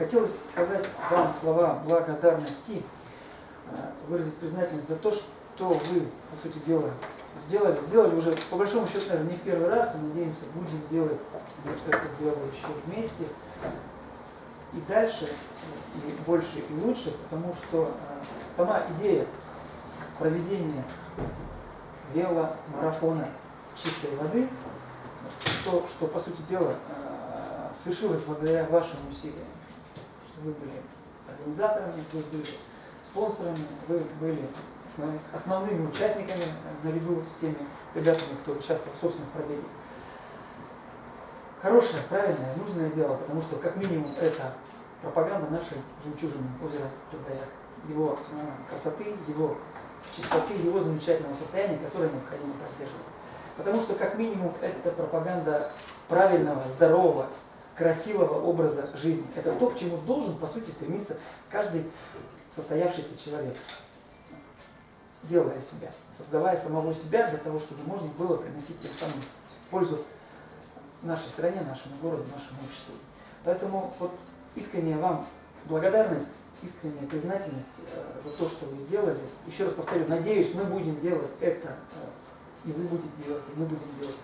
хотелось сказать вам слова благодарности, э, выразить признательность за то, что вы, по сути дела, сделали. Сделали уже, по большому счету, наверное, не в первый раз, и надеемся, будем делать это дело еще вместе. И дальше, и больше, и лучше, потому что э, сама идея проведения веломарафона чистой воды, то, что, по сути дела, э, свершилось благодаря вашим усилиям. Вы были организаторами, вы были спонсорами, вы были основными участниками наряду с теми ребятами, кто участвовал в собственных пробегах. Хорошее, правильное, нужное дело, потому что как минимум это пропаганда нашей жемчужины озера Тургая, его э, красоты, его чистоты, его замечательного состояния, которое необходимо поддерживать. Потому что как минимум это пропаганда правильного, здорового, красивого образа жизни. Это то, к чему должен, по сути, стремиться каждый состоявшийся человек делая себя, создавая самого себя для того, чтобы можно было приносить тем самым пользу нашей стране, нашему городу, нашему обществу. Поэтому вот искренняя вам благодарность, искренняя признательность э, за то, что вы сделали. Еще раз повторю, надеюсь, мы будем делать это, э, и вы будете делать, и мы будем делать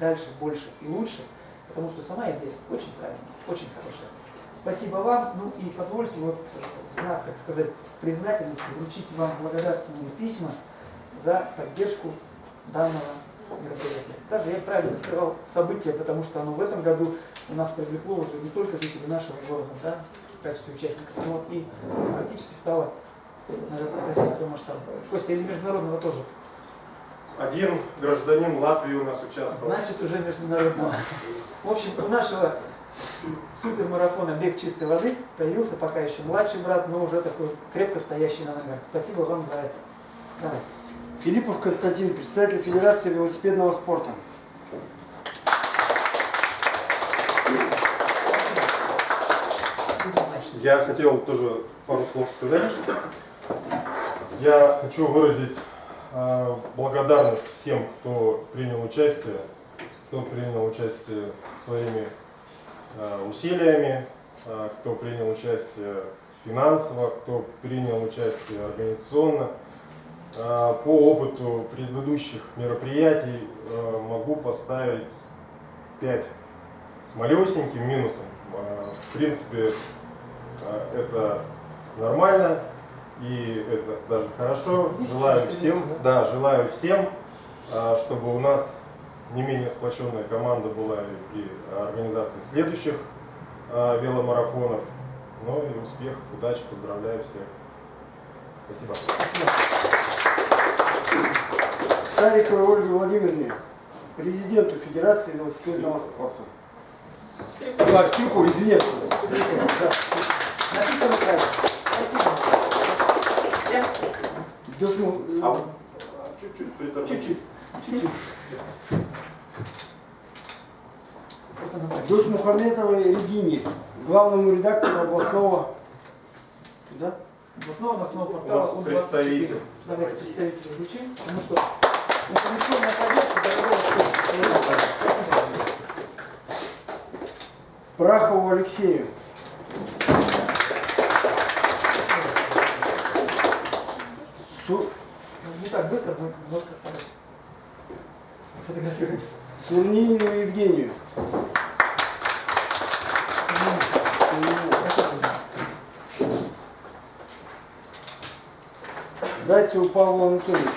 дальше, больше и лучше, потому что сама идея очень правильная, очень хорошая. Спасибо вам. Ну и позвольте вот в знак, так сказать, признательности вручить вам благодарственные письма за поддержку данного мероприятия. Даже я правильно сказал событие, потому что оно в этом году у нас привлекло уже не только жителей нашего города, да, в качестве участников, но и практически стало наверное, российского масштаба. Костя, или международного тоже? Один гражданин Латвии у нас участвовал. Значит, уже международного. В общем, у нашего супермарафона «Бег чистой воды» появился пока еще младший брат, но уже такой крепко стоящий на ногах. Спасибо вам за это. Давайте. Филиппов Константин, председатель Федерации велосипедного спорта. Я хотел тоже пару слов сказать. Я хочу выразить благодарность всем, кто принял участие, кто принял участие своими Э, усилиями, э, кто принял участие финансово, кто принял участие организационно. По опыту предыдущих мероприятий могу поставить 5 с малюсеньким минусом. В принципе, это нормально и это даже хорошо. Желаю всем, да, желаю всем, чтобы у нас не менее сплоченная команда была и при организации следующих э, веломарафонов. Ну и успехов, удачи, поздравляю всех. Спасибо. Сариковой Ольге Владимировне, президенту Федерации велосипедного спорта. А, Кирку, извините. Написано правильно. Спасибо. Всем спасибо. А, чуть-чуть притормозить. Чуть-чуть. Дусмухаметовой Регине, главному редактору областного, да? Областного новостного У портала нас УН24. представитель. Давайте представителя звучим, потому что информационная поддержка дорогого стоит. Спасибо. Прахову Алексею. Су Ну, Не так быстро, но немножко фотографируемся. Сурнинину Евгению. Зайцеву Павлу Анатольевичу.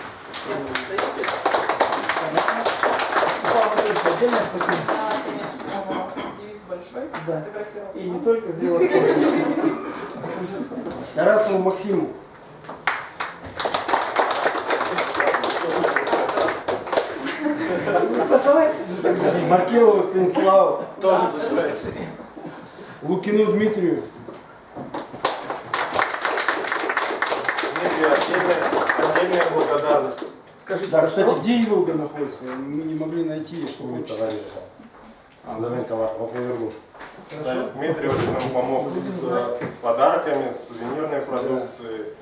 Павел Анатольевич, отдельное спасибо. Да, конечно, у вас активист большой. Да. Фотографировался. И не только в велоспорте. Тарасову Максиму. Тогда. Маркелову Станиславу. Тоже забираешь. Лукину Дмитрию. Дмитрий, отдельная, отдельная благодарность. Скажите, Да, что? кстати, где Иволга находится? Мы не могли найти, что Улица. Зарежа. Заметка по. Хорошо. Дмитрий очень нам помог с э, подарками, с сувенирной продукцией.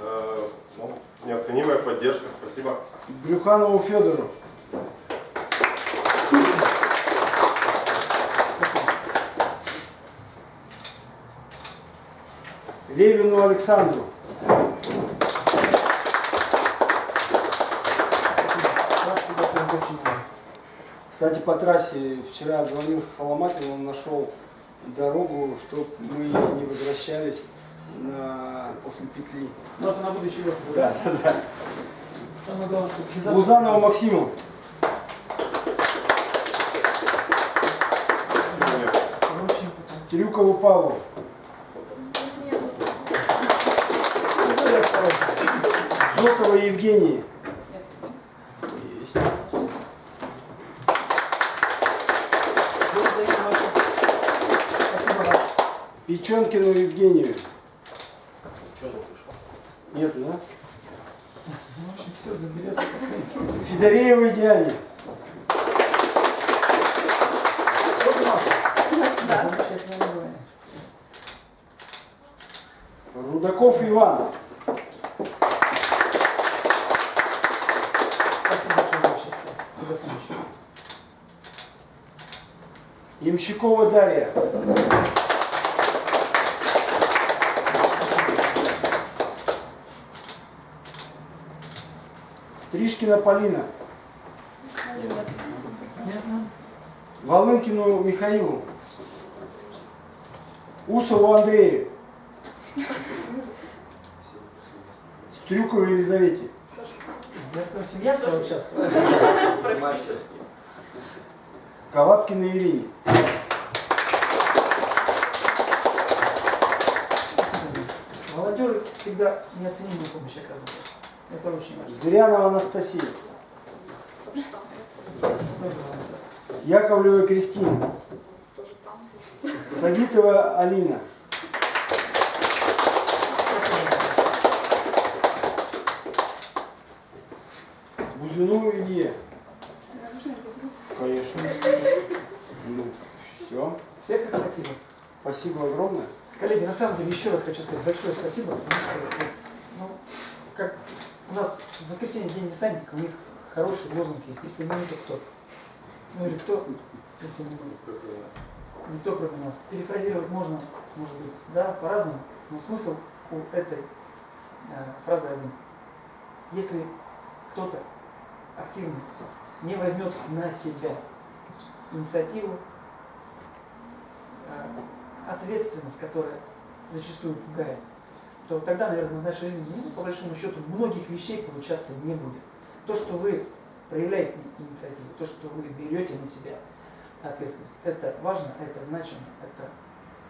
Э, ну, неоценимая поддержка, спасибо. Брюханову Федору. Левину Александру. Кстати, по трассе вчера звонил Соломатин, он нашел дорогу, чтобы мы не возвращались на, после петли. Ну, это на будущий год Да, да, да. Самое главное, чтобы. Лузанова Максиму. Трюкову Павлу. Ну, я второй. Зотова Евгении. Есть. Печенкину Евгению. Нету, да? Федореевой Диане. Да. Рудаков Иван. Спасибо. Ямщикова Дарья. Тришкина Полина. Волынкину Михаилу. Усову Андрею. Стрюковой Елизавете. Я прям семья вся участвует. Практически. Калаткиной Ирине. Молодежи всегда неоценимую помощь оказывают. Это очень важно. Зырянова Анастасия. Яковлева Кристина. Сагитова Алина. Бузюну Илье. Конечно. Ну, все. Всех охватило. Спасибо огромное. Коллеги, на самом деле еще раз хочу сказать большое спасибо, потому что ну, как у нас в воскресенье день десантника, у них хороший лозунг есть, если мы, то кто? Ну или кто, если не мы? Никто кроме нас. Перефразировать можно, может быть, да, по-разному, но смысл у этой э, фразы один. Если кто-то активно не возьмет на себя инициативу, э, ответственность, которая зачастую пугает, то тогда, наверное, в нашей жизни, ну, по большому счету, многих вещей получаться не будет. То, что вы проявляете инициативу, то, что вы берете на себя ответственность, это важно, это значимо, это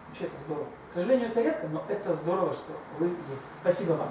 вообще это здорово. К сожалению, это редко, но это здорово, что вы есть. Спасибо вам.